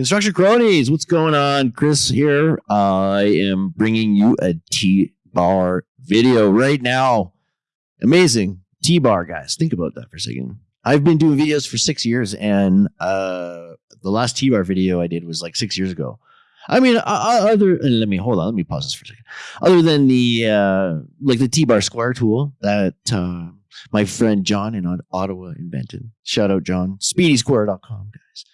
Construction cronies, what's going on? Chris here. I am bringing you a T bar video right now. Amazing T bar, guys. Think about that for a second. I've been doing videos for six years, and uh, the last T bar video I did was like six years ago. I mean, uh, other let me hold on. Let me pause this for a second. Other than the uh, like the T bar square tool that uh, my friend John in Ottawa invented. Shout out John. SpeedySquare.com, guys.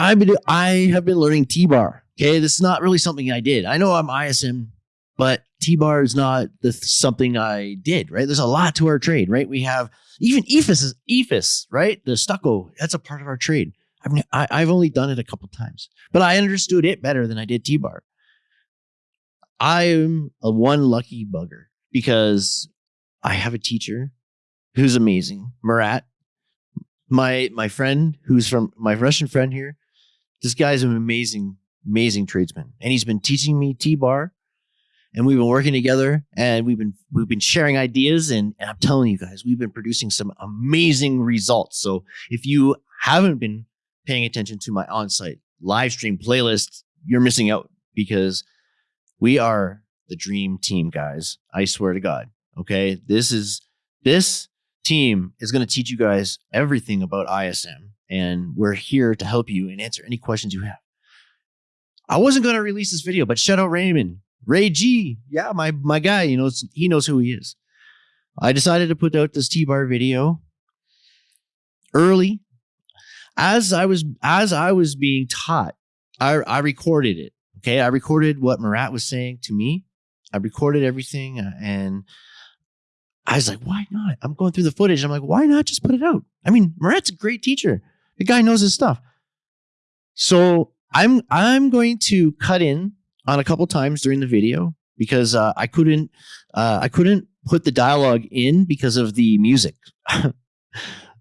I've been I have been learning T bar. Okay, this is not really something I did. I know I'm ISM, but T bar is not the something I did. Right? There's a lot to our trade. Right? We have even EIFS is EIFS. Right? The stucco. That's a part of our trade. I've I, i have only done it a couple times, but I understood it better than I did T bar. I am a one lucky bugger because I have a teacher who's amazing, Murat. My my friend who's from my Russian friend here this guy's an amazing, amazing tradesman, and he's been teaching me T-bar, and we've been working together, and we've been we've been sharing ideas, and, and I'm telling you guys, we've been producing some amazing results. So if you haven't been paying attention to my on-site live stream playlist, you're missing out because we are the dream team, guys. I swear to God. Okay, this is this team is going to teach you guys everything about ISM and we're here to help you and answer any questions you have. I wasn't going to release this video, but shout out Raymond, Ray G. Yeah, my my guy, you know, he knows who he is. I decided to put out this T-bar video early as I was as I was being taught. I I recorded it. Okay, I recorded what Murat was saying to me. I recorded everything uh, and I was like, why not? I'm going through the footage. I'm like, why not just put it out? I mean, Murat's a great teacher. The guy knows his stuff. So I'm I'm going to cut in on a couple times during the video because uh, I couldn't uh, I couldn't put the dialogue in because of the music. I,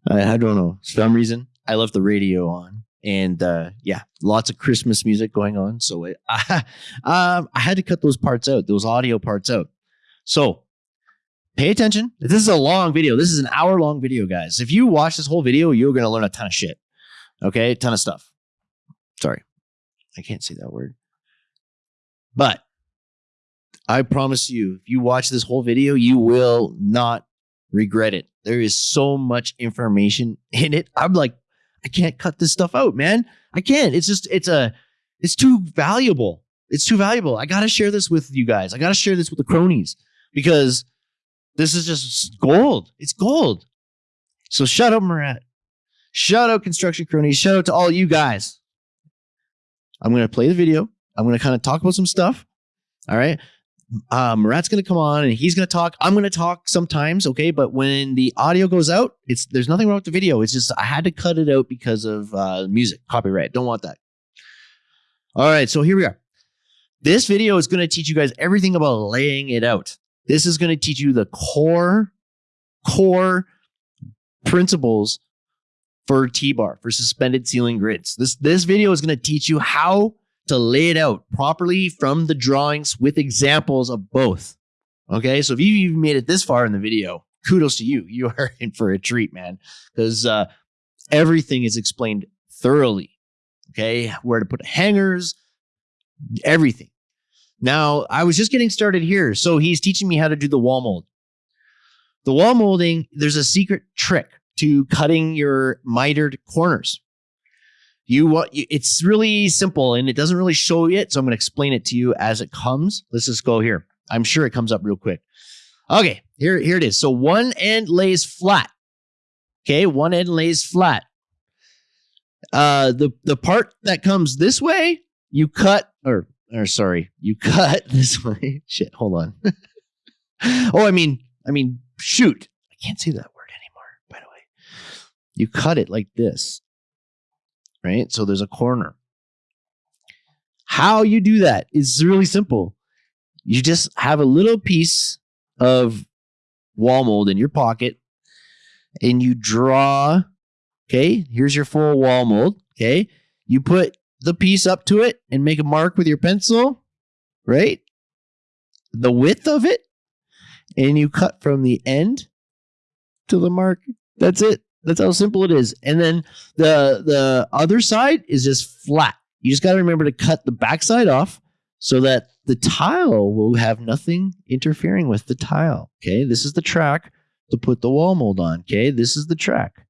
I, don't know some reason I left the radio on and uh, yeah, lots of Christmas music going on. So it, I, um, I had to cut those parts out, those audio parts out. So pay attention. This is a long video. This is an hour long video, guys. If you watch this whole video, you're going to learn a ton of shit. Okay, ton of stuff. Sorry, I can't say that word. But I promise you, if you watch this whole video, you will not regret it. There is so much information in it. I'm like, I can't cut this stuff out, man. I can't. It's just, it's a, it's too valuable. It's too valuable. I got to share this with you guys. I got to share this with the cronies because this is just gold. It's gold. So shut up, Murat. Shout out Construction Cronies. Shout out to all you guys. I'm going to play the video. I'm going to kind of talk about some stuff. All right. Um, Murat's going to come on and he's going to talk. I'm going to talk sometimes. Okay. But when the audio goes out, it's there's nothing wrong with the video. It's just I had to cut it out because of uh, music, copyright. Don't want that. All right. So here we are. This video is going to teach you guys everything about laying it out. This is going to teach you the core, core principles for T-bar, for suspended ceiling grids. This, this video is going to teach you how to lay it out properly from the drawings with examples of both. Okay, so if you've even made it this far in the video, kudos to you. You are in for a treat, man, because uh, everything is explained thoroughly. Okay, where to put hangers, everything. Now, I was just getting started here, so he's teaching me how to do the wall mold. The wall molding, there's a secret trick to cutting your mitered corners. You want it's really simple and it doesn't really show yet, so I'm going to explain it to you as it comes. Let's just go here. I'm sure it comes up real quick. Okay, here here it is. So one end lays flat. Okay, one end lays flat. Uh the the part that comes this way, you cut or or sorry, you cut this way. Shit, hold on. oh, I mean, I mean, shoot. I can't say that word you cut it like this, right? So there's a corner. How you do that is really simple. You just have a little piece of wall mold in your pocket and you draw, okay, here's your full wall mold, okay? You put the piece up to it and make a mark with your pencil, right? The width of it, and you cut from the end to the mark. That's it. That's how simple it is. And then the the other side is just flat. You just got to remember to cut the backside off so that the tile will have nothing interfering with the tile. Okay, this is the track to put the wall mold on. Okay, this is the track.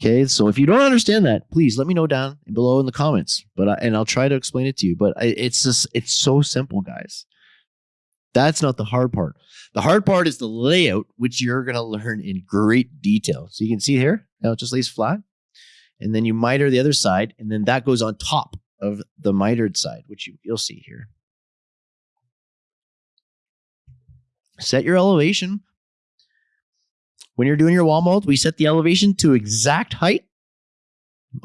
Okay, so if you don't understand that, please let me know down below in the comments. But I, and I'll try to explain it to you. But I, it's just it's so simple, guys. That's not the hard part. The hard part is the layout, which you're going to learn in great detail. So you can see here, now it just lays flat. And then you miter the other side, and then that goes on top of the mitered side, which you, you'll see here. Set your elevation. When you're doing your wall mold, we set the elevation to exact height.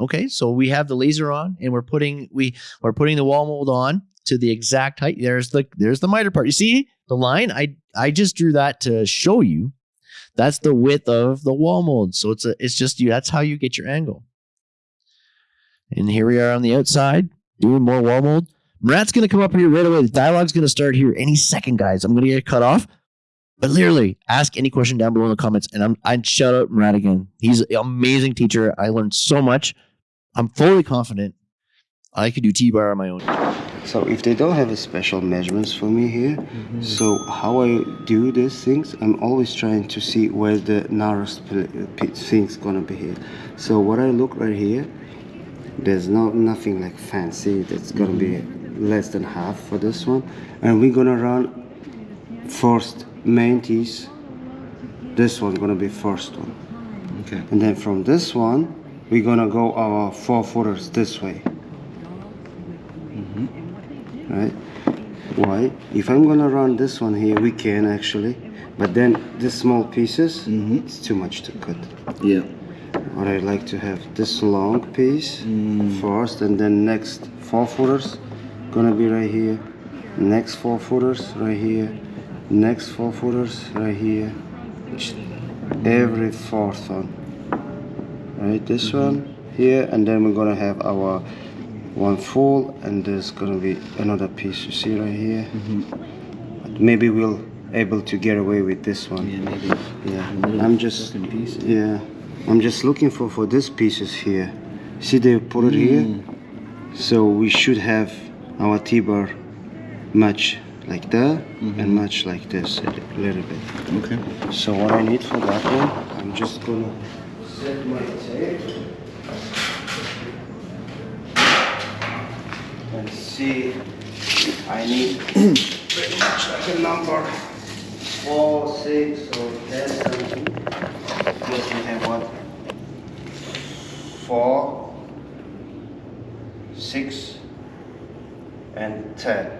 Okay, so we have the laser on and we're putting we we're putting the wall mold on to the exact height. There's the there's the miter part. You see the line? I I just drew that to show you. That's the width of the wall mold. So it's a it's just you. That's how you get your angle. And here we are on the outside doing more wall mold. Murat's going to come up here right away. The dialogue's going to start here any second, guys. I'm going to get cut off. But literally, ask any question down below in the comments, and I'm I'd shout out Murat again. He's an amazing teacher. I learned so much. I'm fully confident I could do T-bar on my own. So if they don't have a special measurements for me here, mm-hmm. so how I do these things, I'm always trying to see where the narrowest thing's gonna be here. So what I look right here, there's no nothing like fancy. That's gonna mm-hmm. be less than half for this one, and we're gonna run first main tees. This one gonna be first one. Okay. And then from this one, we're gonna go our four footers this way right why if I'm gonna run this one here we can actually but then the small pieces mm -hmm. it's too much to cut yeah or I like to have this long piece mm. first and then next four footers gonna be right here next four footers right here next four footers right here. Every fourth one. Right this mm -hmm. one here and then we're gonna have our one full and there's gonna be another piece you see right here? Mm -hmm. maybe we'll able to get away with this one. Yeah maybe. Yeah. I'm just yeah. I'm just looking for for these pieces here. See they put it mm. here so we should have our t-bar much like that mm -hmm. and much like this a little bit okay so what i need for that one i'm just gonna set my tape and see I need pretty much like a number four, six or ten something. Because we have what? Four, six and ten.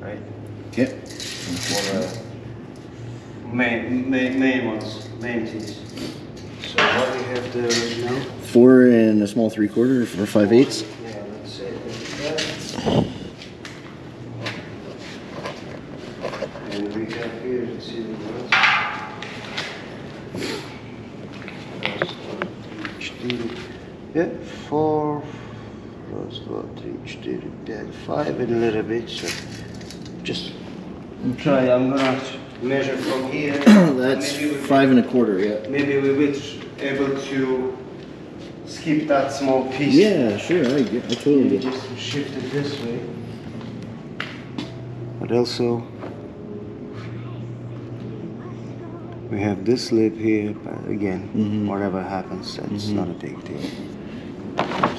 Right? Yep. For the main main main ones, main tees. So what we have there right now? Four and a small three quarter for five eighths. Yeah, four, plus four, three, three, yeah, five and a little bit. So just try. I'm gonna measure from here. That's five and a quarter. Yeah. Maybe we will be able to skip that small piece. Yeah, sure. I, get, I totally get. Just shift it this way. But also we have this lip here but again mm -hmm. whatever happens that's mm -hmm. not a big deal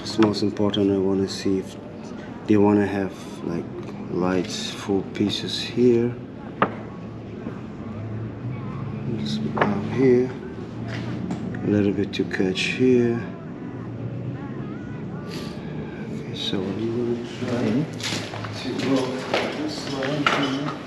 just most important I want to see if they want to have like lights four pieces here. Just up here. A little bit to catch here. Okay so I'm going to try? Mm-hmm. To go this line here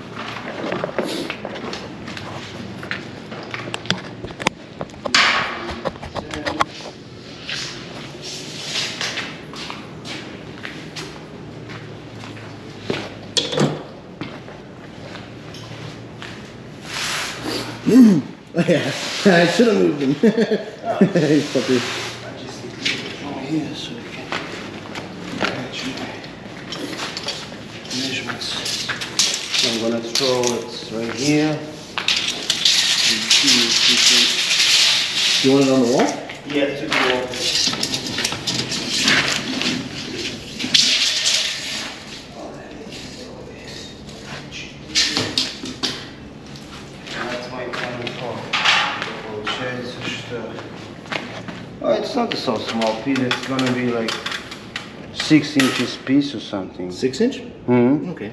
Oh, yeah, I should have moved him. oh. Puppy. I just need to from here so we can catch my measurements. So I'm gonna throw it right here. And see if we can you want it on the wall? Yeah, to the wall. So small piece. It's gonna be like six inches piece or something. Six inch? hmm Okay.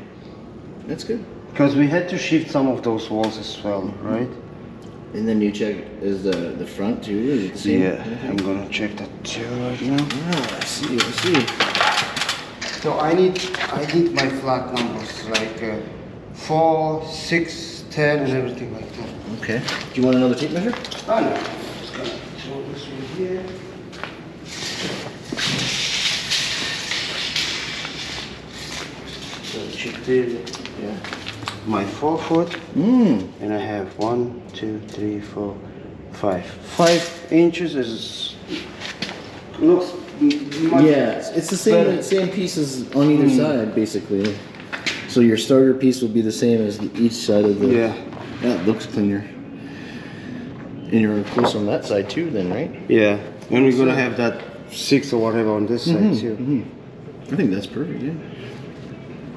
That's good. Because we had to shift some of those walls as well, right? And then you check, is the, the front too, is it the? Yeah, I'm gonna check that too right now. Yeah, I see, I see. So I need I need my flat numbers like uh, four, six, ten, and everything like that. Okay. Do you want another tape measure? Oh no, just gonna throw this one here. Yeah. My forefoot. foot, Mmm. and I have one, two, three, four, five. Five inches is looks much Yeah, it's- the same better. same pieces on either hmm. side, basically. So your starter piece will be the same as the, each side of the. Yeah. That looks cleaner. And you're close on that side too, then, right? Yeah, and we're gonna have that six or whatever on this side mm-hmm, too. Mm-hmm. I think that's perfect. Yeah.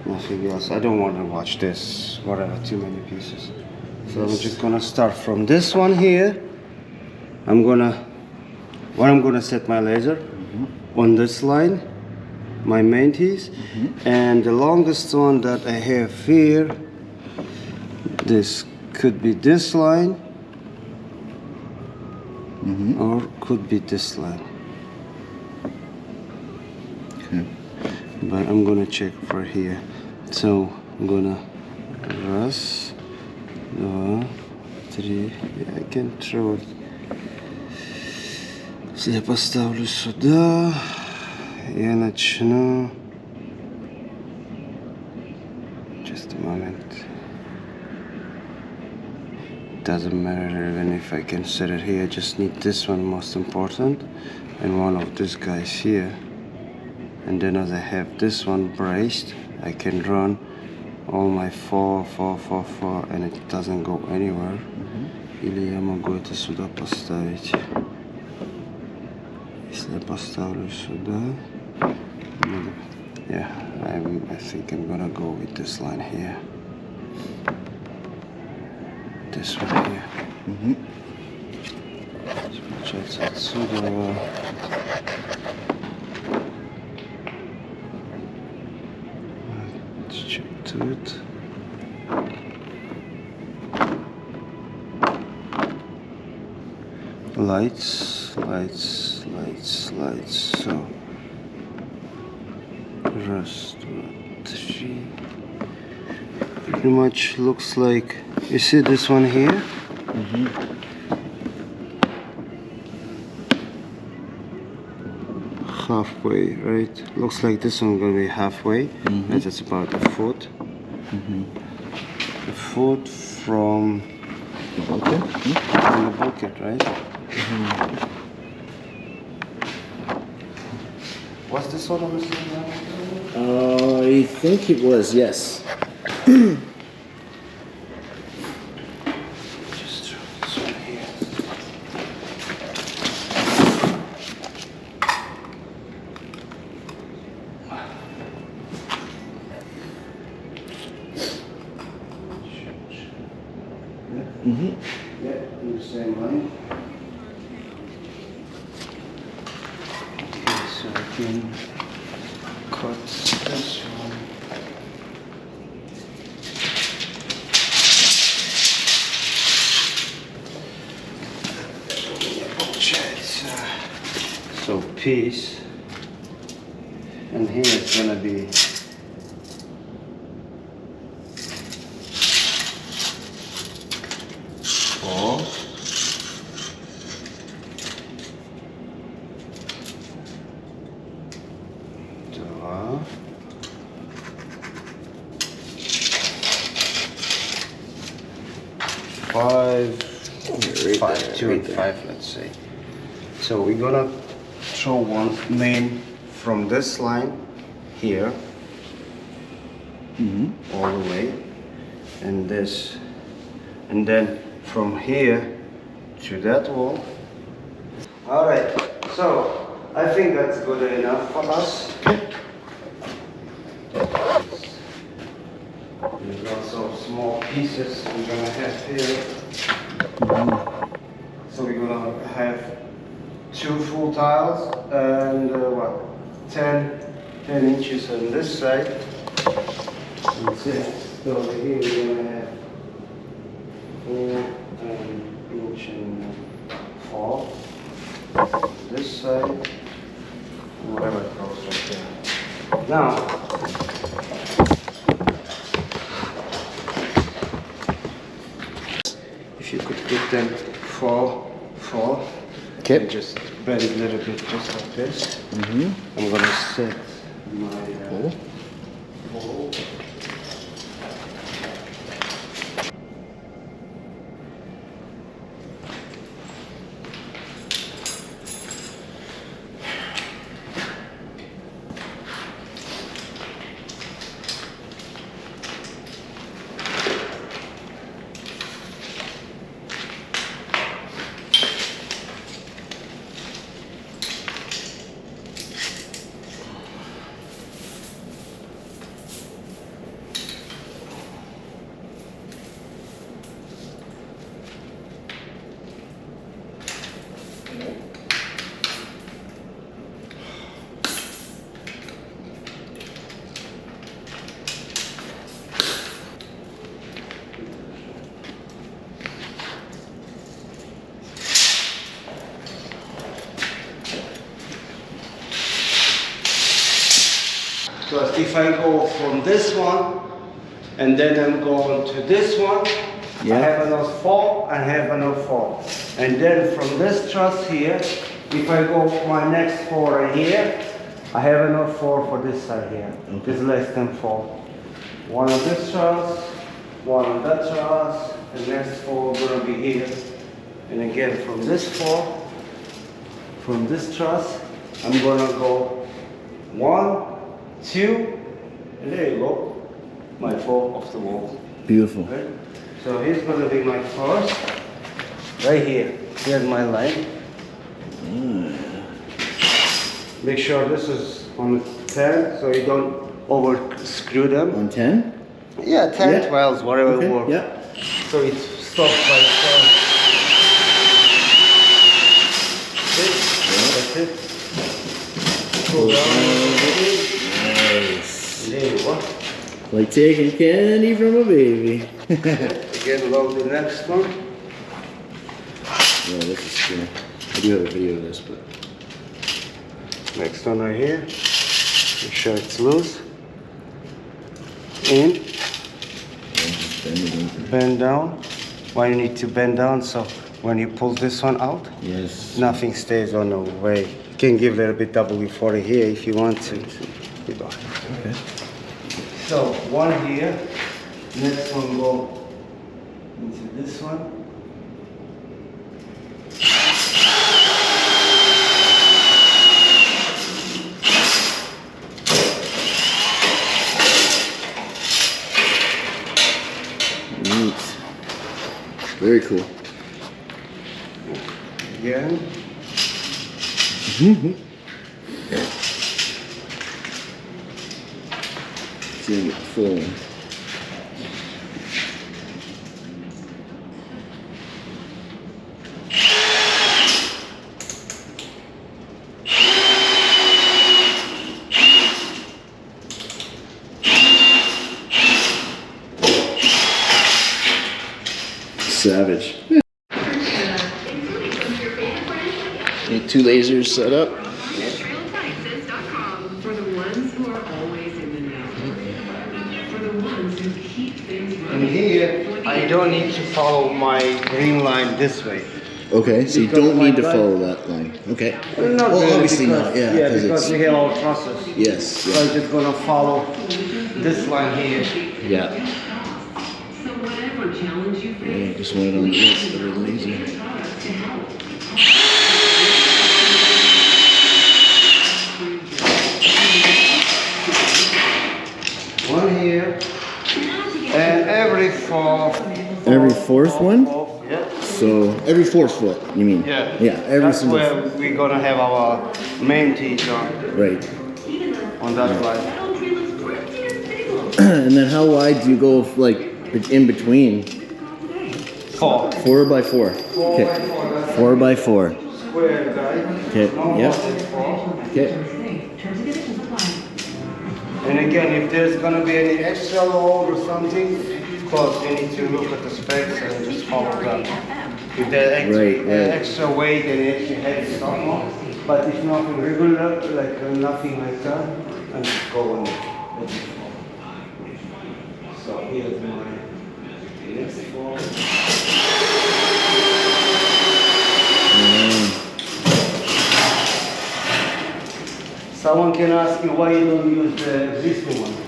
Nothing else. I don't want to watch this, whatever, too many pieces. So I'm just gonna start from this one here. I'm gonna, where I'm gonna set my laser mm-hmm. on this line, my main piece, mm-hmm. and the longest one that I have here. This could be this line, mm-hmm. or could be this line. Okay. but I'm gonna check for here So I'm gonna раз, два, три. Yeah, I can throw it. Если я поставлю сюда, я начну. Just a moment. Doesn't matter even if I can set it here. I just need this one most important, and one of these guys here and then as I have this one braced I can run all my four, four, four, four and it doesn't go anywhere или я могу это сюда поставить если я поставлю сюда надо- yeah I'm, I think I'm gonna go with this line here this one here получается отсюда to it. Lights, lights, lights, lights. So, rest three. Pretty much looks like you see this one here. Mm -hmm. halfway right looks like this one gonna be halfway mm -hmm. and it's about a foot a food from, Okay. from the bucket, right? What's this one over there? Uh, I think it was yes. this line here mm-hmm. all the way, and this, and then from here to that wall, All right. So I think that's good enough for us. There's also small pieces we're gonna have here. Mm-hmm. So we're gonna have two full tiles and uh, what, 10, 10 inches on this side. That's it. So over here we're gonna have four and inch and four. This side, and whatever it goes right there. Now, if you could put them four, four. Okay. and Just bend it a little bit, just like this. Mm-hmm. I'm gonna set my uh, pole. So if I go from this one and then I'm going to this one, I Yeah. have another four, I have another four. And then from this truss here, if I go my next four right here, I have another four for this side here. This less than four. One on this truss, one on that truss, the next four gonna be here. And again, from this four, from this truss, I'm gonna go one, two, and there you go. My four off the wall. Beautiful. Right? So here's gonna be my first. Right here. Here's my line. Mm. Make sure this is on 10 so you don't over screw them. On 10? Yeah, 10, Yeah. 12, whatever Okay, works. yeah. So it stops by itself. That's it. Pull down. Nice. There uh, you go. Like taking candy from a baby. Again, load the next one. Yeah, this is cool. I do have a video of this, but Next one right here. Make sure it's loose. In, just bend it over. bend down. Why you need to bend down? So when you pull this one out, Yes. nothing stays on the way. You can give a little bit W40 here if you want to. Okay. So one here, next one go into this one. Very cool. Again. Seeing it full. Savage. Need two lasers set up. TrailSciences.com for the ones who are always in the know. For the ones who keep things And here, I don't need to follow my green line this way. Okay, so you don't need to drive- follow that line. Okay. Not well, really obviously because- not. Yeah. Yeah, 'cause because it's, we have our trusses. yes. So Yeah. I'm just gonna follow this line here. Yeah. So whatever challenge you Yeah. face, Just want it on this a little easier. products to help. One here. And every fourth. Fourth one? Yeah. So every four foot, you mean? Yeah. Yeah, every That's single. where we're gonna have our main on, Right. on that side. and then how wide do you go, like in between? Four. Four by four. Four Okay. by four, Four by four. square guy. Okay. Yep. more than four. Okay. And again, if there's gonna be any extra load or something, of course, we need to look at the specs and just follow them. If there's extra, Right, right. Uh, extra weight and extra heavy stuff, but if nothing regular, like uh, nothing like that, and just go on it. So here's my next one. Mm-hmm. Someone can ask you why you don't use uh, the existing one.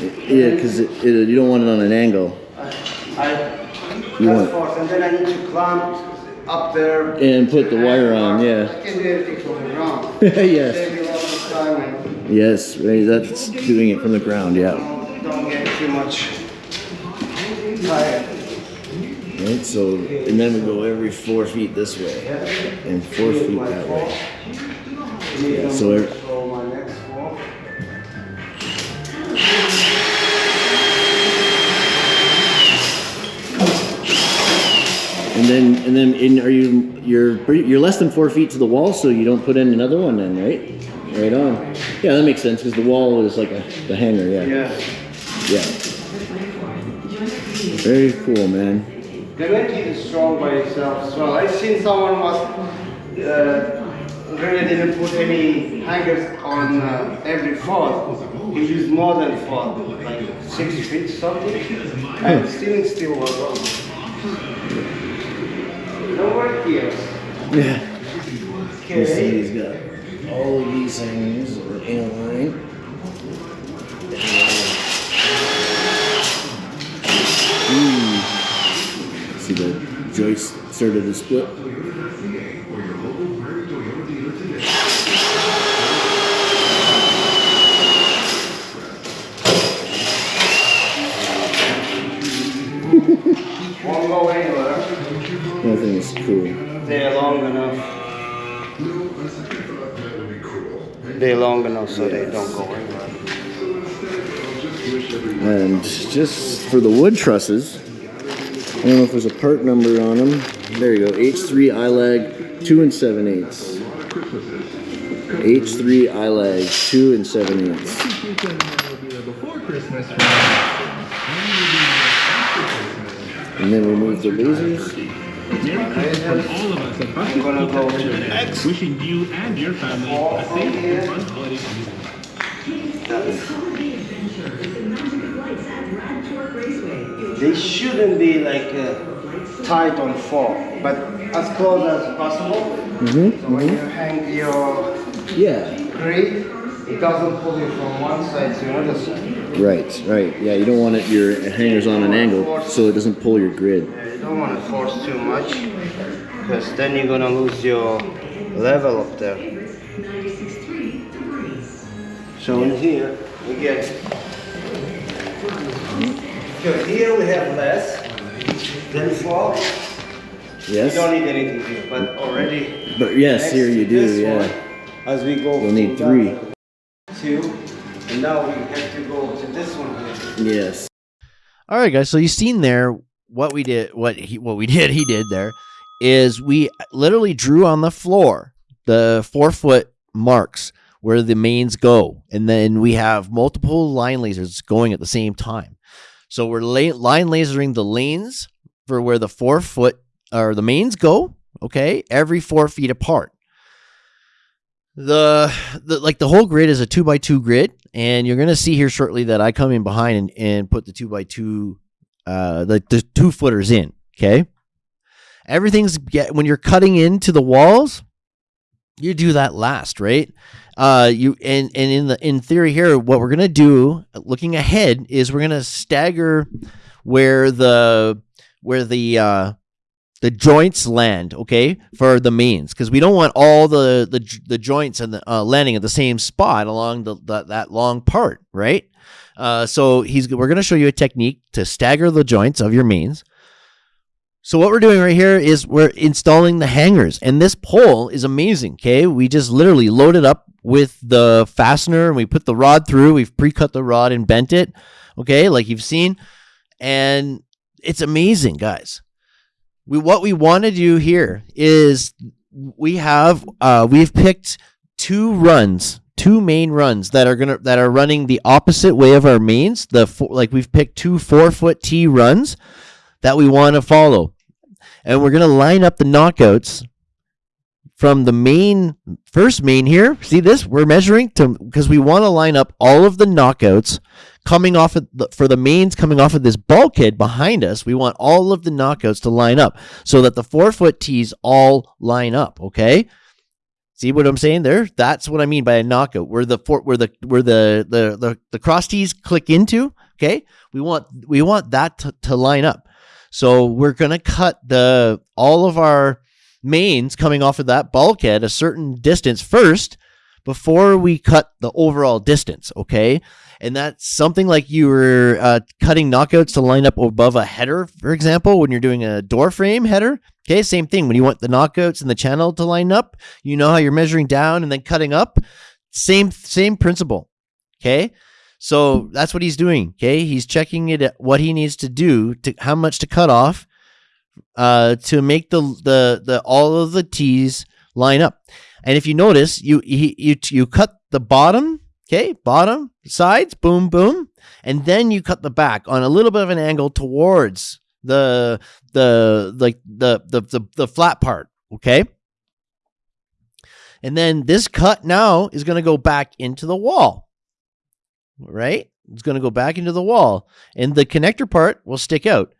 Yeah, because it, it, you don't want it on an angle. I, You want- force, and then I need to clamp up there. And put the wire on, yeah. I can do everything from the ground. Yes. Save me a lot of time and Yes, right. That's doing it from the ground. Yeah. don't, don't get too much tired. Right. So and then we go every four feet this way and four feet that way. Yeah, so every- And then and then in are you you're you're less than four feet to the wall, so you don't put in another one then, right? Right on. Yeah, that makes sense because the wall is like a the hanger. Yeah. Yeah. Yeah. Very cool, man. The net is strong by itself as well. I've seen someone was uh, really didn't put any hangers on uh, every foot. He used more than four, like six feet something, and still still was wrong. No more here. Yeah. You see, Okay. he's got all of these things are in line. Ooh. See the joist started to split. Won't go anywhere. Thing is cool. They're long enough. They're long enough so they don't go anywhere. And just for the wood trusses, I don't know if there's a part number on them. There you go, H3 ILAG 2 and 7 eighths. H3 ILAG 2 and 7 eighths. Before Christmas. And then remove the lasers. From all of us at Bucket I'm go to next. wishing you and your family a safe and fun holiday season. They shouldn't be like uh, tight on four, but as close as possible. Mm-hmm. So when you hang your Yeah. grid, it doesn't pull you from one side to another side. Right, right. Yeah, you don't want it your hangers on an angle so it doesn't pull your grid. Yeah, You don't want to force too much, because then you're gonna lose your level up there. So in here, we get. So here we have less than four. You Yes? don't need anything here, but already. But yes, here you do, yeah. one, As we go. You'll need three. that Two, and now we have to go to this one here. Yes. All right, guys. So you seen there what we did, what he, what we did, he did there, is we literally drew on the floor the four foot marks where the mains go, and then we have multiple line lasers going at the same time. So we're line lasering the lanes for where the four foot or the mains go. Okay, every four feet apart. The, the like the whole grid is a two by two grid, and you're gonna see here shortly that I come in behind and, and put the two by two, uh, the the two footers in. Okay, everything's get when you're cutting into the walls, you do that last, right? Uh, you and and in the in theory here, what we're gonna do, looking ahead, is we're gonna stagger where the where the uh the joints land, okay, for the mains, because we don't want all the the, the joints and the uh, landing at the same spot along the, the that long part, right? Uh, so he's we're gonna show you a technique to stagger the joints of your mains, So what we're doing right here is we're installing the hangers, and this pole is amazing. Okay, we just literally load it up with the fastener, and we put the rod through. We've pre-cut the rod and bent it. Okay, like you've seen, and it's amazing, guys. We what we want to do here is we have uh, we've picked two runs, two main runs that are gonna that are running the opposite way of our mains. The four, like we've picked two four foot T runs that we want to follow and we're gonna line up the knockouts from the main first main here. See this? We're measuring to because we want to line up all of the knockouts coming off of the, for the mains coming off of this bulkhead behind us. We want all of the knockouts to line up so that the four foot tees all line up. Okay. See what I'm saying there? That's what I mean by a knockout. Where the four, where the where the the the, the cross tees click into. Okay, we want we want that to, to line up. So we're to cut the all of our mains coming off of that bulkhead a certain distance first before we cut the overall distance, okay? And that's something like you were uh, cutting knockouts to line up above a header, for example, when you're doing a door frame header. Okay, same thing. When you want the knockouts and the channel to line up, you know how you're measuring down and then cutting up. Same same principle. Okay, so that's what he's doing. Okay, he's checking it what he needs to do to how much to cut off uh, to make the the the all of the T's line up. And if you notice, you he, you you cut the bottom, okay, bottom sides, boom boom, and then you cut the back on a little bit of an angle towards the the like the the the, the flat part, okay. And then this cut now is going to go back into the wall right? It's going to go back into the wall, and the connector part will stick out.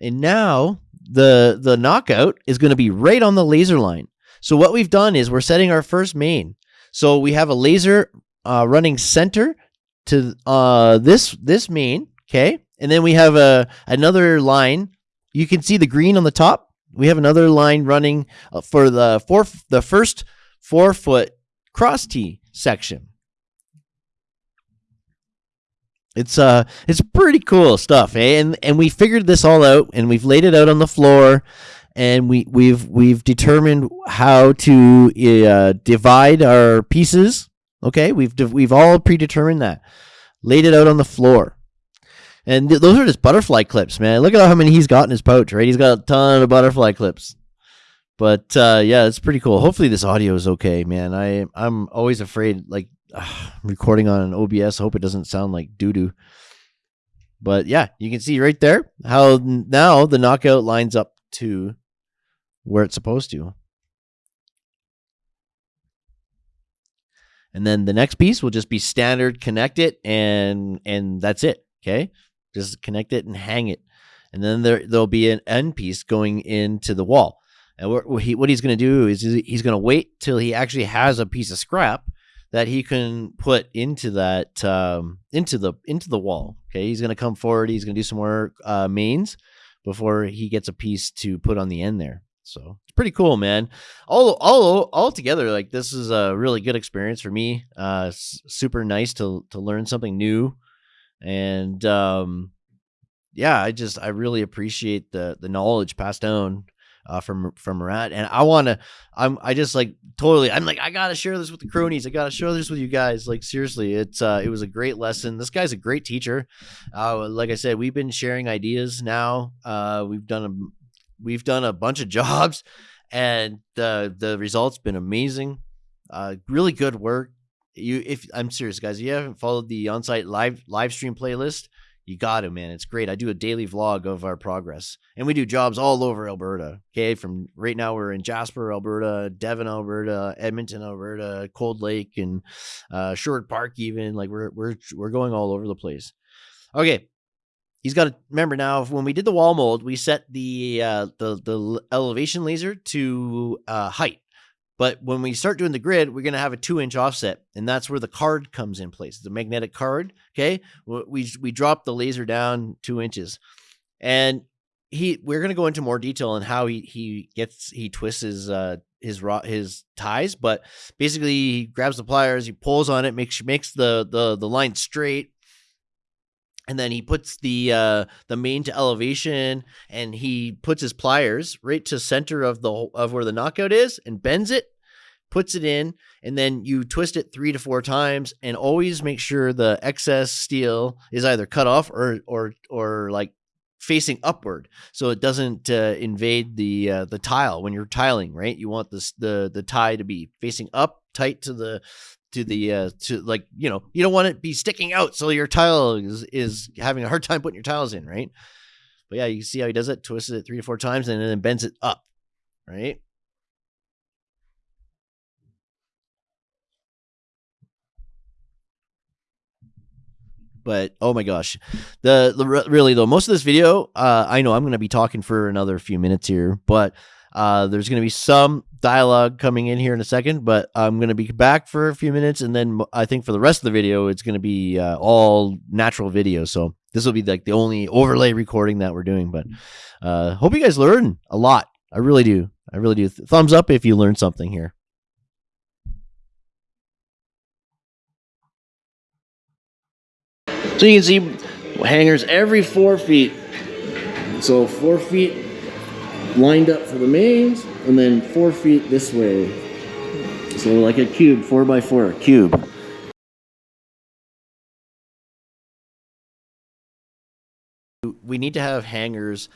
And now the the knockout is going to be right on the laser line. So what we've done is we're setting our first main. So we have a laser uh, running center to uh, this this main, okay, and then we have a another line. You can see the green on the top. We have another line running uh, for the four the first four foot cross T section. It's uh it's pretty cool stuff, eh? And and we figured this all out and we've laid it out on the floor and we we've we've determined how to uh, divide our pieces. Okay? We've we've all predetermined that. Laid it out on the floor. And th- those are just butterfly clips, man. Look at how many he's got in his pouch, right? He's got a ton of butterfly clips. But uh, yeah, it's pretty cool. Hopefully this audio is okay, man. I I'm always afraid like uh, recording on an OBS. I hope it doesn't sound like doo doo. But yeah, you can see right there how now the knockout lines up to where it's supposed to. And then the next piece will just be standard connect it and and that's it. Okay. Just connect it and hang it. And then there there'll be an end piece going into the wall. And what, he, what he's going to do is he's going to wait till he actually has a piece of scrap that he can put into that um, into the into the wall. Okay, he's going to come forward. He's going to do some more uh, mains before he gets a piece to put on the end there. So it's pretty cool, man. All all all together, like this is a really good experience for me. Uh, super nice to to learn something new, and um, yeah, I just I really appreciate the the knowledge passed down uh, from from Murat, and I want to. I'm I just like totally. I'm like I gotta share this with the cronies. I gotta share this with you guys. Like seriously, it's uh, it was a great lesson. This guy's a great teacher. Uh, like I said, we've been sharing ideas now. Uh, we've done a we've done a bunch of jobs, and the the results been amazing. Uh, really good work. You, if I'm serious, guys, if you haven't followed the on-site live live stream playlist, you got to, man. It's great. I do a daily vlog of our progress, and we do jobs all over Alberta. Okay, from right now we're in Jasper, Alberta, Devon, Alberta, Edmonton, Alberta, Cold Lake, and uh, Sherwood Park. Even like we're we're we're going all over the place. Okay, he's got to remember now. When we did the wall mold, we set the uh, the the elevation laser to uh, height. But when we start doing the grid, we're going to have a two inch offset, and that's where the card comes in place. The magnetic card. Okay, we we drop the laser down two inches, and he we're going to go into more detail on how he he gets he twists his uh his his ties, but basically he grabs the pliers, he pulls on it, makes makes the the the line straight, and then he puts the uh the main to elevation and he puts his pliers right to center of the of where the knockout is and bends it puts it in and then you twist it three to four times and always make sure the excess steel is either cut off or or or like facing upward so it doesn't uh, invade the uh, the tile when you're tiling right? You want this the the tie to be facing up tight to the to the uh to like you know you don't want it to be sticking out so your tile is is having a hard time putting your tiles in right? But yeah you see how he does it twists it three to four times and then bends it up right? But oh my gosh the, the really though most of this video uh i know i'm going to be talking for another few minutes here but uh there's going to be some dialogue coming in here in a second but i'm going to be back for a few minutes and then i think for the rest of the video it's going to be uh, all natural video. So this will be like the only overlay recording that we're doing but uh hope you guys learn a lot. I really do. I really do. Thumbs up if you learned something here. So you can see hangers every four feet. So four feet lined up for the mains, and then four feet this way. So like a cube, four by four, cube. we need to have hangers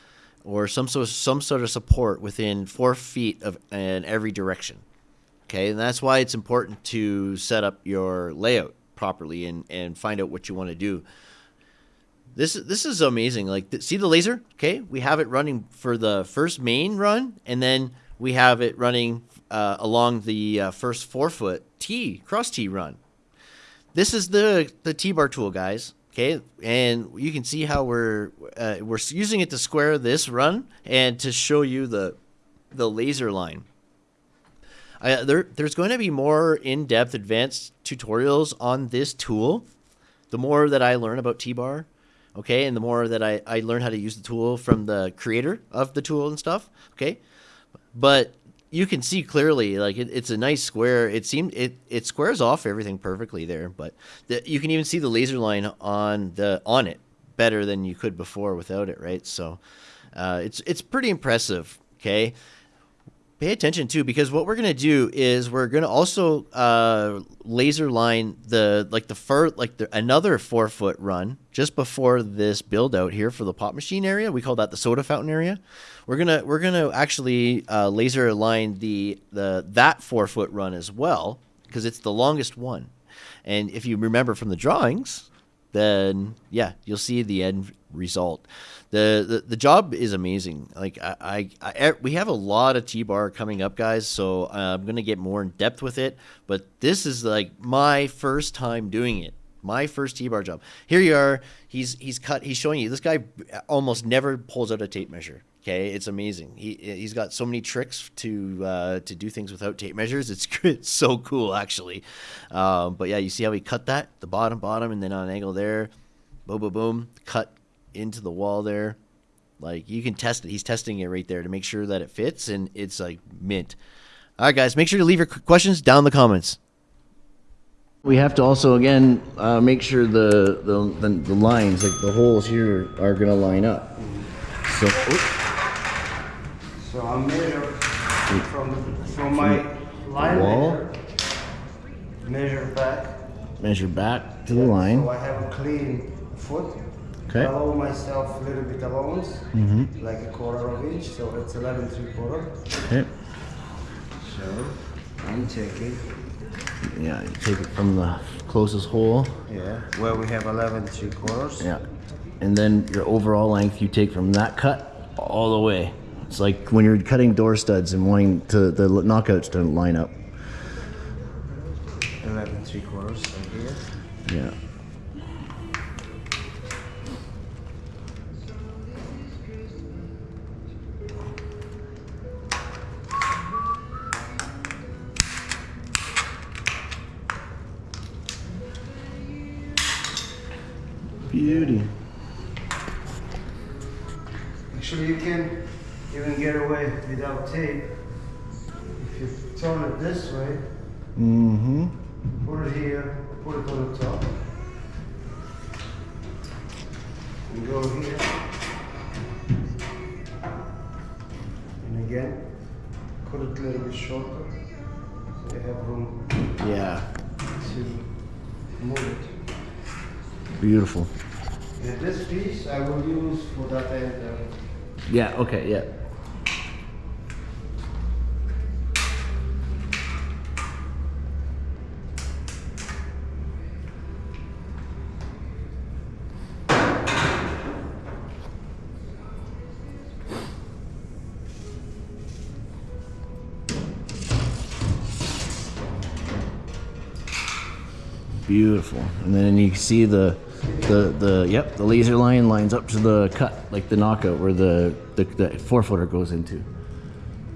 or some sort of, some sort of support within four feet of in every direction. Okay, and that's why it's important to set up your layout properly and and find out what you want to do. This this is amazing. Like th- see the laser? Okay, we have it running for the first main run, and then we have it running uh, along the uh, first four foot T cross T run. This is the the T bar tool, guys. Okay, and you can see how we're uh, we're using it to square this run and to show you the the laser line. I, there, there's going to be more in-depth advanced tutorials on this tool. The more that I learn about T-bar, okay, and the more that I, I learn how to use the tool from the creator of the tool and stuff, okay. But you can see clearly, like it, it's a nice square. It seemed it it squares off everything perfectly there, but the, you can even see the laser line on the on it better than you could before without it, right? So uh, it's it's pretty impressive. Okay, pay attention too because what we're gonna do is we're gonna also uh, laser line the like the fur like the, another four foot run just before this build out here for the pop machine area. We call that the soda fountain area. We're gonna we're gonna actually uh, laser line the the that four foot run as well because it's the longest one. And if you remember from the drawings, then yeah, you'll see the end result. The the, the job is amazing. Like I, I, I we have a lot of T bar coming up, guys. So uh, I'm gonna get more in depth with it. But this is like my first time doing it. My first T bar job. Here you are. He's he's cut. He's showing you. This guy almost never pulls out a tape measure. Okay, it's amazing. He he's got so many tricks to uh, to do things without tape measures. It's, it's so cool actually. Um, but yeah, you see how he cut that the bottom bottom and then on an angle there, boom boom boom, cut into the wall there. Like you can test it. He's testing it right there to make sure that it fits and it's like mint. All right, guys, make sure to leave your questions down in the comments. We have to also again uh, make sure the, the the the lines, like the holes here, are gonna line up. So. So I measure from from my line wall? measure, measure back. measure back to the line. So. I have a clean foot. Okay. Allow myself a little bit allowance, Mm-hmm. like a quarter of inch. So it's 11 three quarter. Okay. So I'm taking, Yeah, you take it from the closest hole. yeah, where we have 11 three quarters. Yeah. And then your overall length you take from that cut all the way. It's like when you're cutting door studs and wanting to the knockouts to line up. 11 three quarters right here. Yeah. Beauty. Actually, you can even get away without tape. If you turn it this way, Mm-hmm. put it here, put it on the top. And go here. And again, cut it a little bit shorter. So you have room Yeah. to move it. Beautiful. And this piece I will use for that end. uh, Yeah. Okay. Yeah. Beautiful. And then you see the the the yep, the laser line lines up to the cut, like the knockout where the the, the four footer goes into.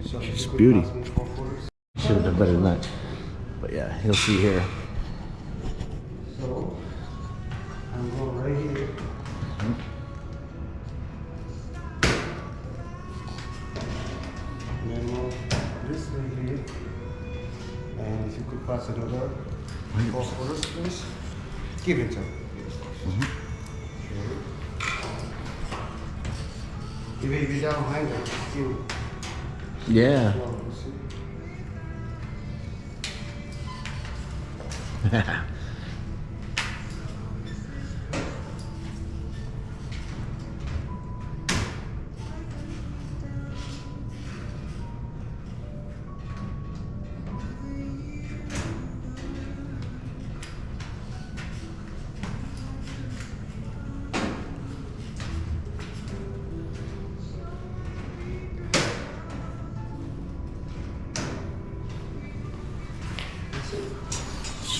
It's beauty. Should have done better than that. But yeah, you'll see here. Give it to him. Okay. Even without hanger, still. Yeah. well, you see.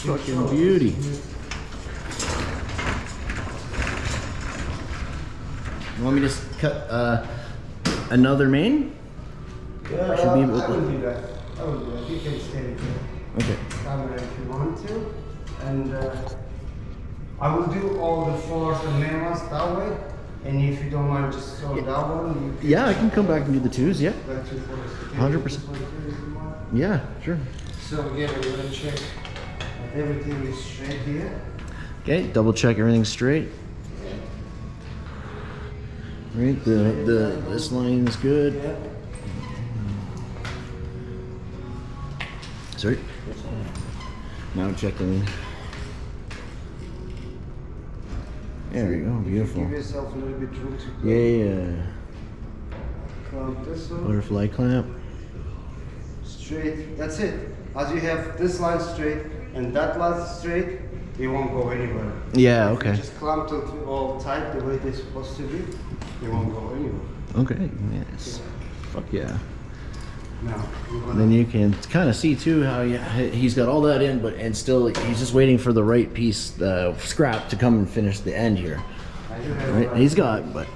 Fucking beauty. You want me to s- cut uh, another main? Yeah, Should be I able to- do that. I will do that. You can stay here. Okay. camera if you want to. And uh, I will do all the floors and main ones that way. And if you don't mind, just throw that one. You can Yeah, I can come back and do the twos. Yeah. That two floors. You can 100%. do this one too if you want. Yeah. Sure. So again, we're gonna check that everything is straight here. Okay. Double check everything's straight. Right. The the this line is good. Yeah. Sorry. Now checking. There we go. Beautiful. Give yourself a little bit room to Yeah. clamp this one. Butterfly clamp. Straight. That's it. As you have this line straight and that last straight, it won't go anywhere. Yeah. If Okay. just clamp it all tight the way they're supposed to be, it won't go anywhere. Okay. Yes. Fuck yeah. Now, then you can kind of see too how he, he's got all that in, but and still he's just waiting for the right piece, the scrap, to come and finish the end here. I do have Right? uh, He's got, but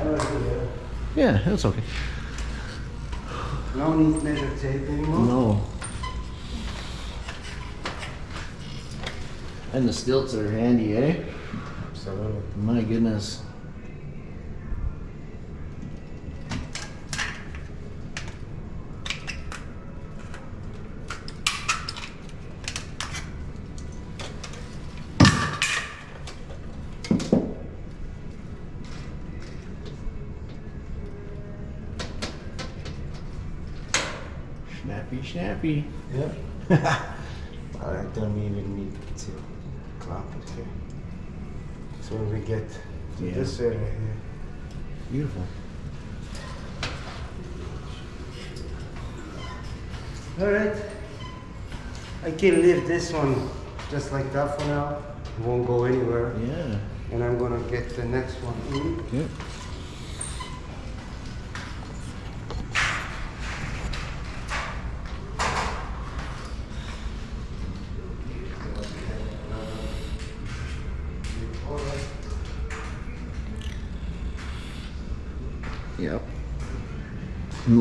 I don't do that. yeah, that's okay. No need measure tape anymore. No. And the stilts are handy, eh? Absolutely. My goodness. Snappy, snappy. Yep. I don't even need to it here. So we get to Yeah. this area here, Beautiful. Alright. I can leave this one just like that for now. It won't go anywhere. Yeah. And I'm gonna get the next one in. Yep.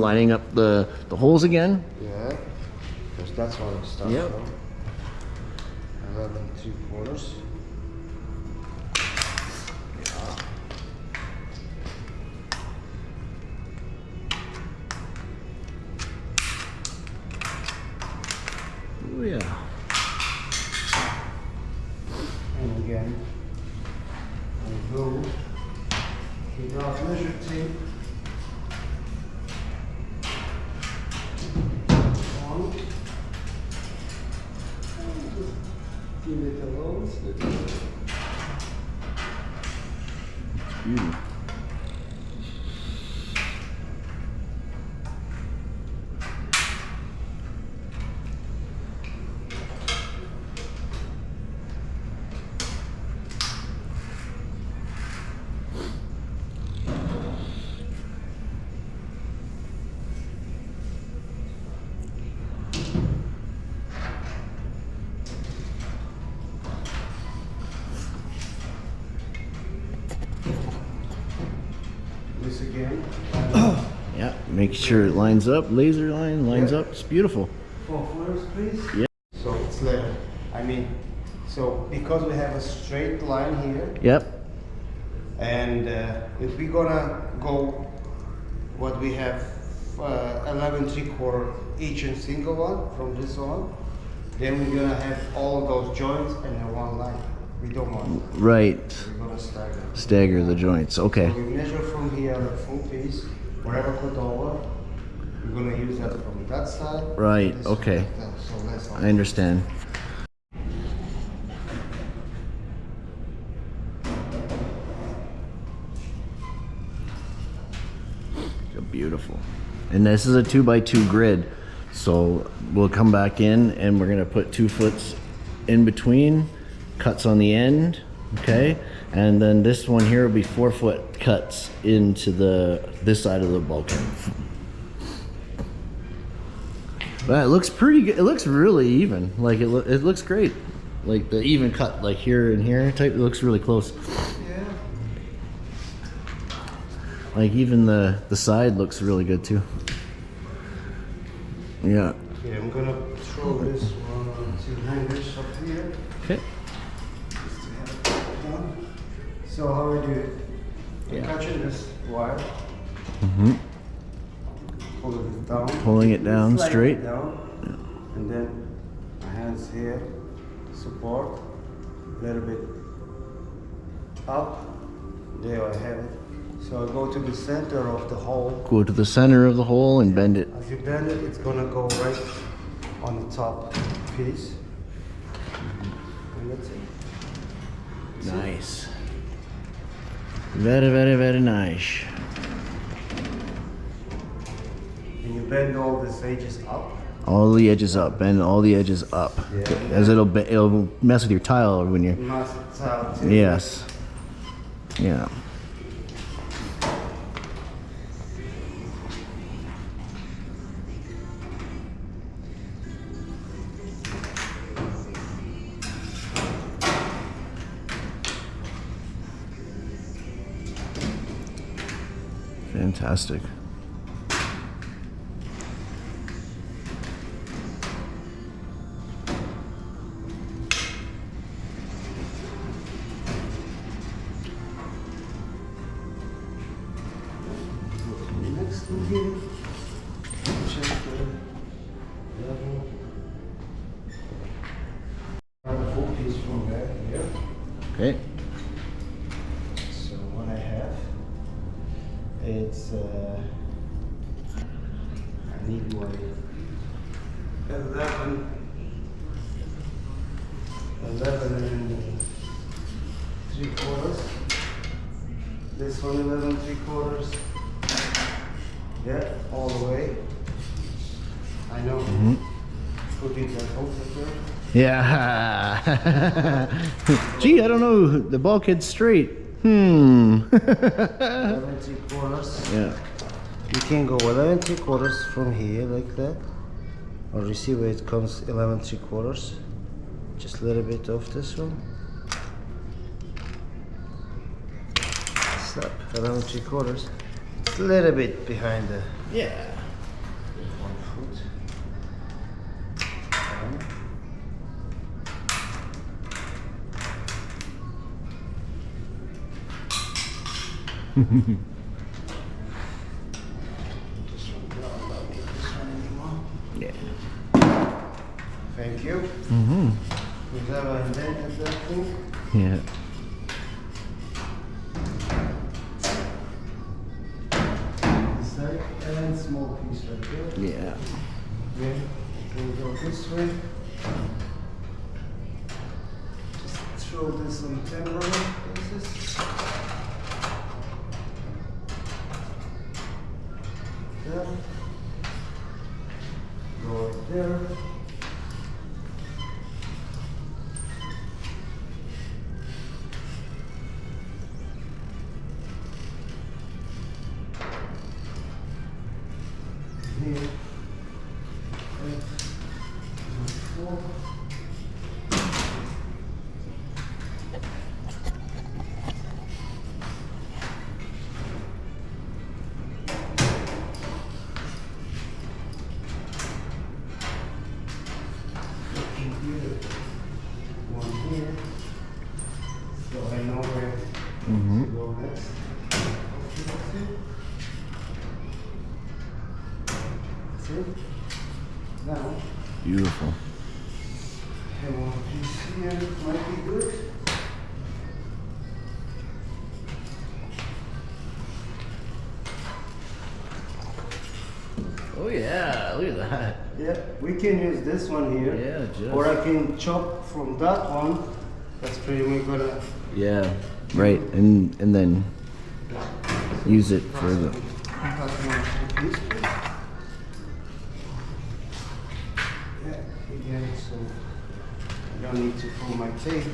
Lining up the, the holes again. Yeah. Because that's what I start Yep. from. 11 three quarters. Make sure it lines up, laser line lines Yeah. up. It's beautiful. Four floors, please. Yeah. So it's level. I mean, so because we have a straight line here, Yep. and uh, if we're gonna go what we have uh, 11 three quarter each and single one from this one, then we're gonna have all those joints and in one line. We don't want. Right. We're gonna stagger. Stagger the joints. Okay. So we measure from here the full piece, whatever cut over, we're gonna use that from that side. Right, okay. So. I understand. Beautiful. And this is a two by two grid. So we'll come back in and we're gonna put two foots in between, cuts on the end, okay? And then this one here will be four foot cuts into the, this side of the bulkhead. But it looks pretty good. It looks really even. Like it, lo- it looks great. Like the even cut, like here and here type. It looks really close. Yeah. Like even the the side looks really good too. Yeah. Okay, I'm gonna throw this one on two hangers up here. Okay. just to have it done. So how we do it? Yeah. catching this wire. Mm-hmm. Pulling it down. Pulling it down Slide it straight. down. And then my hands here, support, a little bit up. There I have it. So I go to the center of the hole. Go to the center of the hole and bend it. As you bend it, it's gonna go right on the top piece. And that's it. Nice. Very, very, very nice. And you bend all these edges up. All the edges up. Bend all the edges up. Yeah. As it'll be, it'll mess with your tile when you're. Must tile too. Yes. Yeah. Fantastic. Gee, I don't know. The bulkhead's straight. Hmm. Eleven three quarters. yeah. You can go 11 three quarters from here like that. Or you see where it comes 11 three quarters. Just a little bit off this one. Stop. 11 three quarters. It's a little bit behind the Yeah. one foot. Down. This one, no, I don't need this one anymore. Yeah. Thank you. Mm-hmm. Is that a indent at that thing? Yeah. Can use this one here. Yeah, just- Or I can chop from that one. That's pretty much uh, gonna. Yeah, right, and and then use it for the. cut one piece, please. Yeah, again, so I don't need to pull my tape.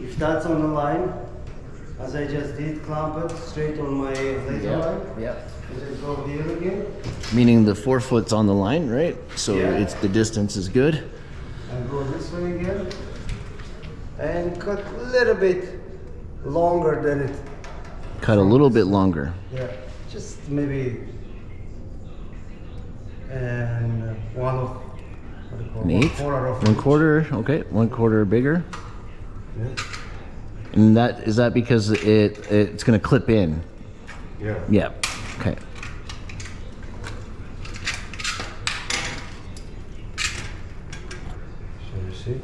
If that's on the line, as I just did, clamp it straight on my laser line. Yep. And then go here again Meaning the four foot's on the line, right? So Yeah. it's the distance is good. and go this way again. And cut a little bit longer than it Cut a little bit longer. Yeah, just maybe and one of what do you call? One quarter of One each. quarter, okay, one quarter bigger. Yeah. And that is that because it it's gonna clip in. yeah. Yeah. Okay. So you see,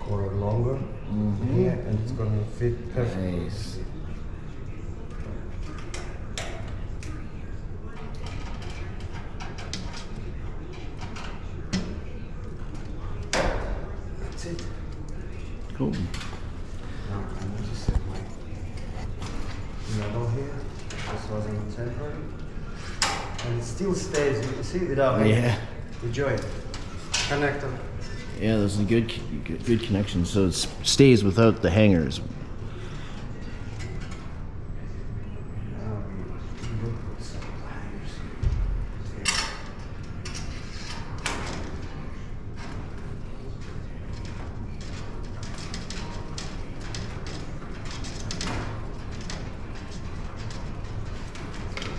quarter longer. Mm-hmm. Yeah, and it's gonna fit perfectly. Nice. That's it. Cool. Now I need to set my metal here. This was in temporary, and it still stays. You can see without any- Yeah. the joint connector. Yeah, there's a good good, good connection. So it stays without the hangers. Now we will put some pliers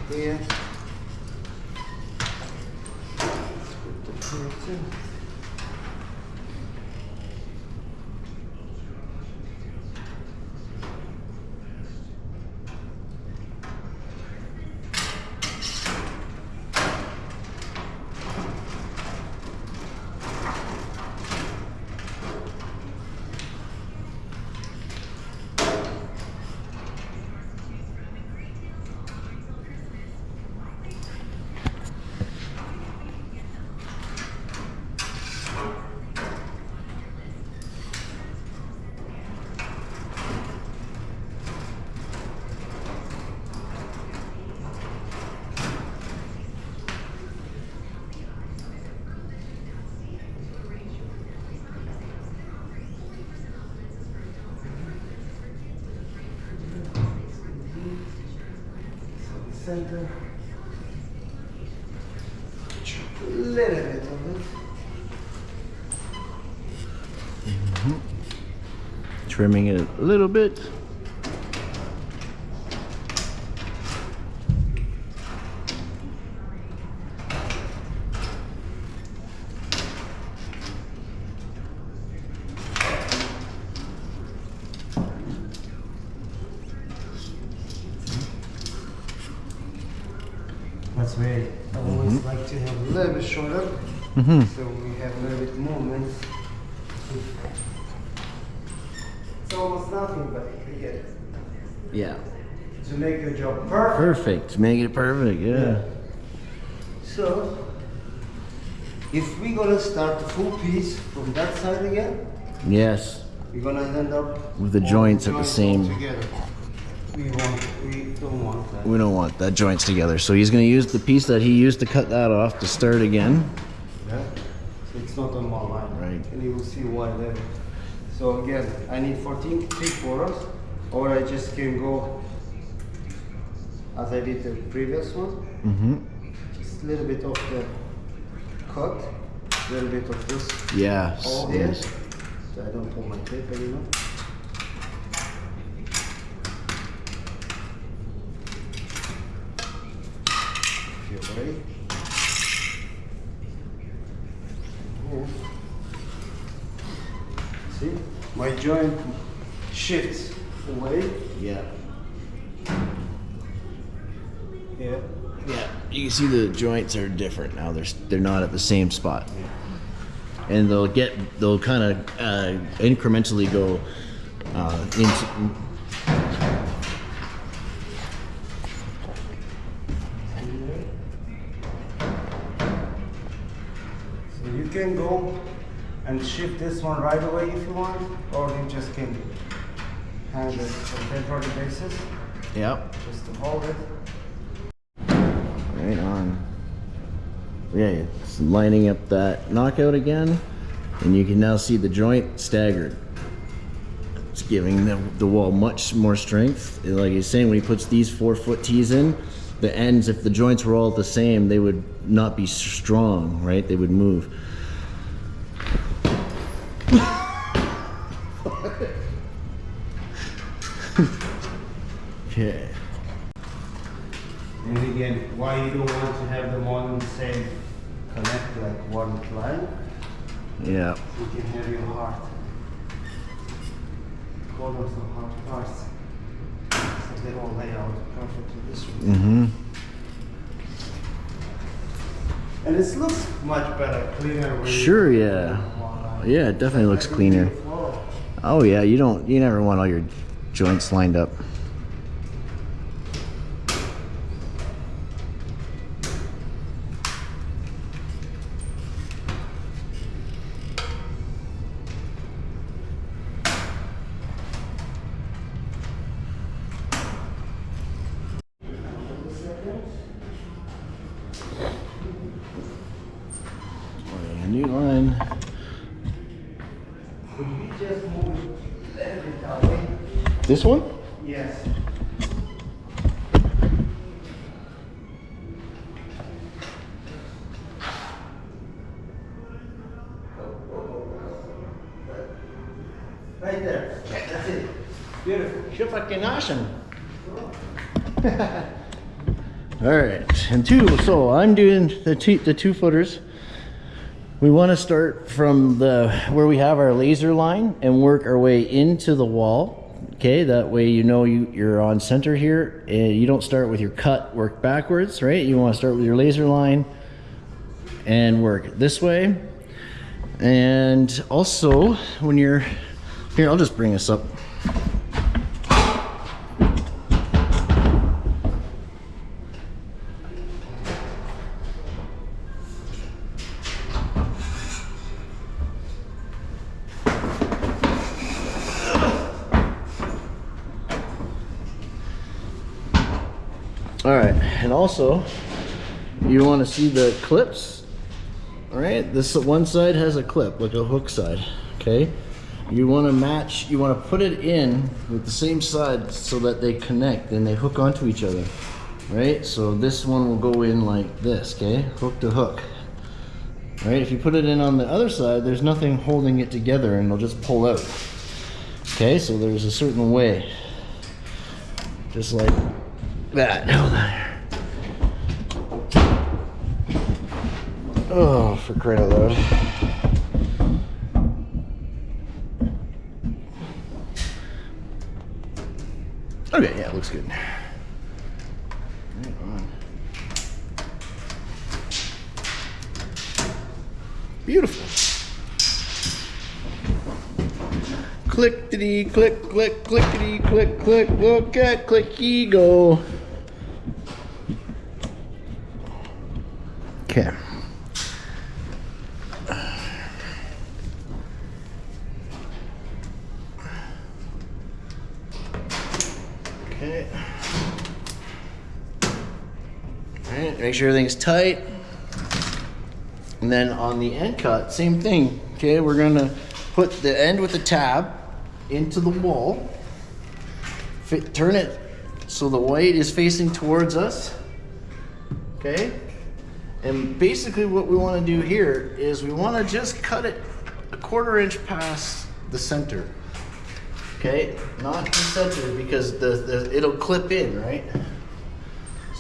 here. Here. Let's put the plates center. Chop a little bit of it. Trimming it a little bit. That's why I always like to have a little bit shorter, so we have a little bit movement. It's almost nothing, but it. Yeah. To make your job perfect. Perfect. To Make it perfect. Yeah. So, if we're gonna start the full piece from that side again, Yes. we're gonna end up With the all joints at the same- together. We want, we don't want that. We don't want that joints together. So he's gonna use the piece that he used to cut that off to start again. Yeah? So it's not on one line. Right. And you will see why later. So again, I need 14 three quarters, or I just can go as I did the previous one. Mm-hmm. Just a little bit of the cut, a little bit of this Yes. all here. So I don't pull my tape anymore. Ready. See, my joint shifts away Yeah. here. Yeah. You can see the joints are different now. They're they're not at the same spot. And they'll get they'll kind of uh, incrementally go uh, into. Shift this one right away if you want, or you just can hand it on temporary basis, Yep. just to hold it. Right on. Yeah, it's lining up that knockout again, and you can now see the joint staggered. It's giving the, the wall much more strength. Like he's saying, when he puts these four foot tees in, the ends, if the joints were all the same, they would not be strong, right? They would move. okay. And again, why you don't want to have them on the same connect like one line, Yeah. you can have your heart. Corners of heart parts. So they all lay out perfectly this way. Mm-hmm. And it looks much better, cleaner. Sure, yeah. Yeah, it definitely looks cleaner. Oh yeah, you don't you never want all your joints lined up. Oh, yeah, new line. Could we just move it a little bit that way? This one? Yes. Right there. That's it. Beautiful. You're fucking awesome. All right, and two. So I'm doing the two the two footers. We want to start from the where we have our laser line and work our way into the wall. Okay, that way you know you you're on center here, and you don't start with your cut work backwards, right? You want to start with your laser line and work this way. And also, when you're here, I'll just bring this up. Also, you want to see the clips. All right, this one side has a clip, like a hook side. Okay, you want to match. You want to put it in with the same side so that they connect and they hook onto each other. Right, so this one will go in like this. Okay, hook to hook. All right, if you put it in on the other side, there's nothing holding it together, and it'll just pull out. Okay, so there's a certain way, just like that. Oh, for crying load. Okay, yeah, it looks good. Right. Beautiful. Clickety click click clickety click click look at clicky go. Okay. Make sure everything's tight. And then on the end cut, same thing. Okay, we're gonna put the end with the tab into the wall. Fit, turn it so the white is facing towards us. Okay? And basically what we wanna do here is we wanna just cut it a quarter inch past the center. Okay, not the center because the, the it'll clip in, right?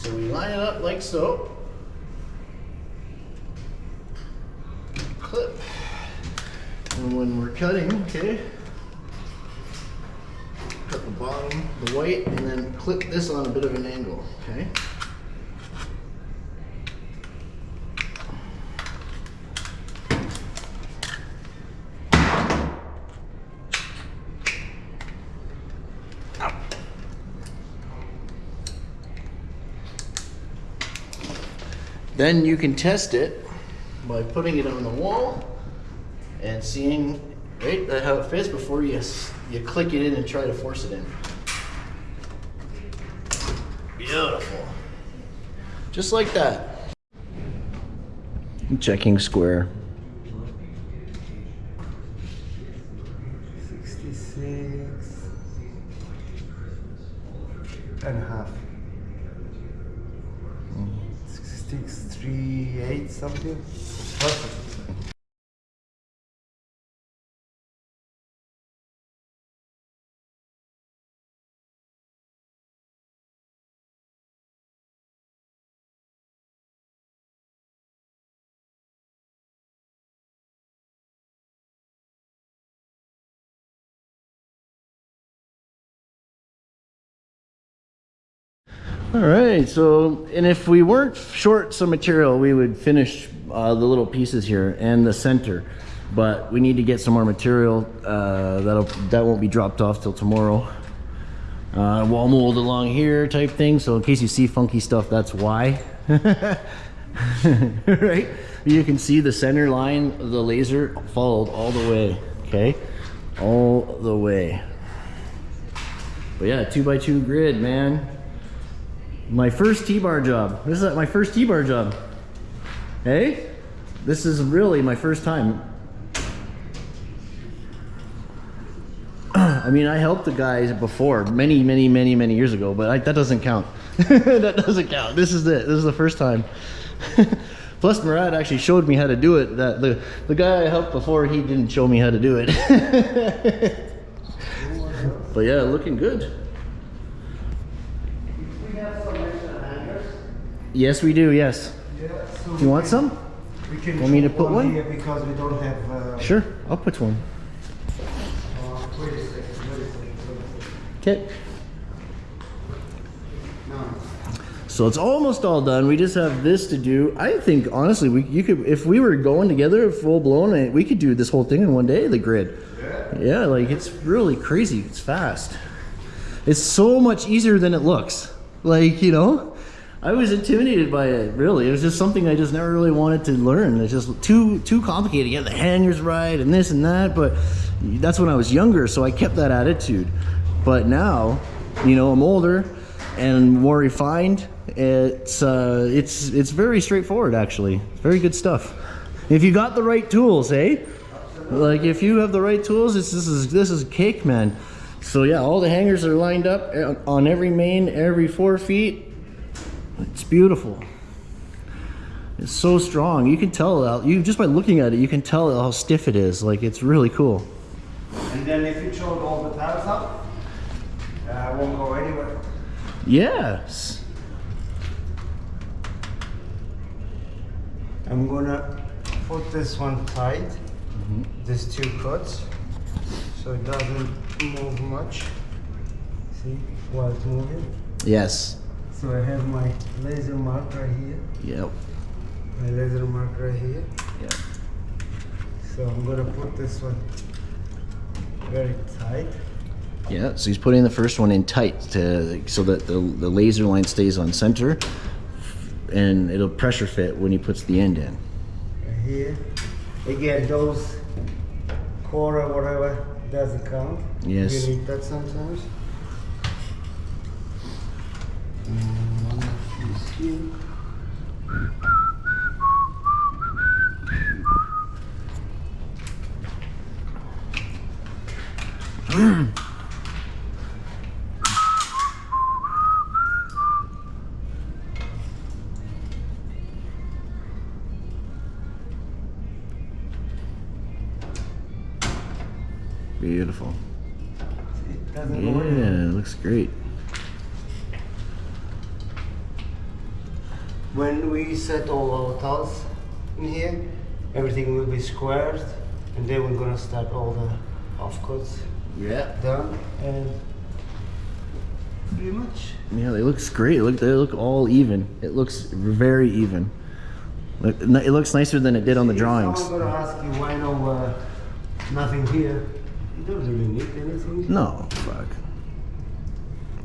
So we line it up like so. Clip. And when we're cutting, okay, cut the bottom, the white, and then clip this on a bit of an angle, okay? Then you can test it by putting it on the wall and seeing right how it fits before you you click it in and try to force it in. Beautiful. Just like that. Checking square. All right, so, and if we weren't short some material, we would finish uh, the little pieces here and the center. But we need to get some more material, uh, that'll, that won't be dropped off till tomorrow. Uh, wall mold along here type thing, so in case you see funky stuff, that's why. right? You can see the center line of the laser followed all the way, okay? All the way. But yeah, two by two grid, man. My first T-bar job. This is my first T-bar job. Hey? This is really my first time. I mean, I helped the guys before, many, many, many, many years ago, but I, that doesn't count. that doesn't count. This is it. This is the first time. Plus, Murad actually showed me how to do it. That the the guy I helped before, he didn't show me how to do it. but yeah, looking good. Yes, we do. Yes. Do you want some? We can Want me to put one? here because we don't have. Uh, Sure, I'll put one. uh, wait a second. Wait a second. Wait a second. Okay. No. So it's almost all done. We just have this to do. I think honestly, we you could if we were going together full blown, eh, we could do this whole thing in one day. The grid. Yeah. Yeah, like it's really crazy. It's fast. It's so much easier than it looks. Like you know, I was intimidated by it. Really, it was just something I just never really wanted to learn. It's just too too complicated. Get the hangers right and this and that. But that's when I was younger, so I kept that attitude. But now, you know, I'm older and more refined. It's uh, it's it's very straightforward actually. Very good stuff. If you got the right tools, eh? Like if you have the right tools, this is this is cake, man. So yeah, all the hangers are lined up uh, on every main, every four feet. It's beautiful. It's so strong. You can tell you just by looking at it, you can tell how stiff it is. Like it's really cool. And then if you choke all the tabs up, uh, I won't go anywhere. Yes. I'm gonna put this one tight, these two cuts, so it doesn't move much. See, while it's moving. Yes. So I have my laser mark right here, Yep. my laser mark right here. Yep. So I'm gonna put this one very tight. Yeah, so he's putting the first one in tight to so that the, the laser line stays on center and it'll pressure fit when he puts the end in. Right here. Again, those quarter, whatever, doesn't count. Yes. You need that sometimes. And set all our tiles in here, everything will be squared, and then we're gonna start all the offcuts Yeah. done, and pretty much. Yeah, they looks great. Look, they look all even. It looks very even. Look, It looks nicer than it did on the drawings. Someone gonna ask you why no uh, nothing here. You don't really need anything. No, fuck.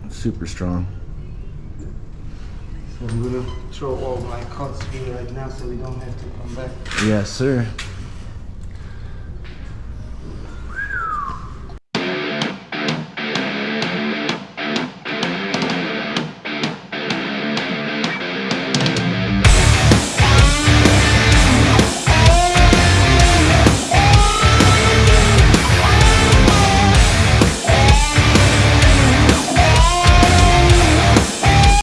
Super strong. I'm gonna throw all my cuts here right now, so we don't have to come back. Yes, sir.